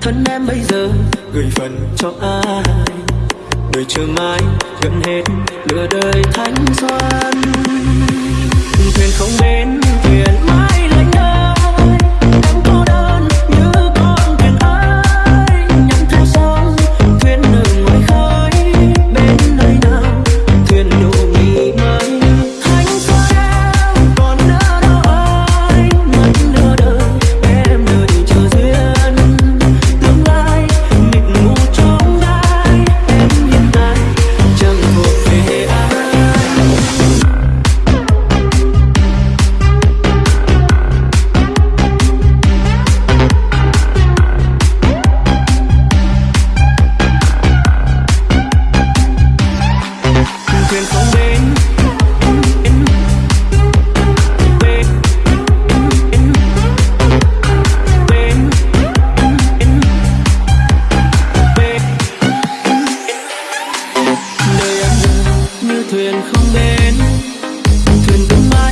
thân em bây giờ, gửi phần cho ai đời chưa mai gần hết nửa đời thanh xuân. thuyền không đến thuyền mãi thuyền không đến. Thuyền vẫn mãi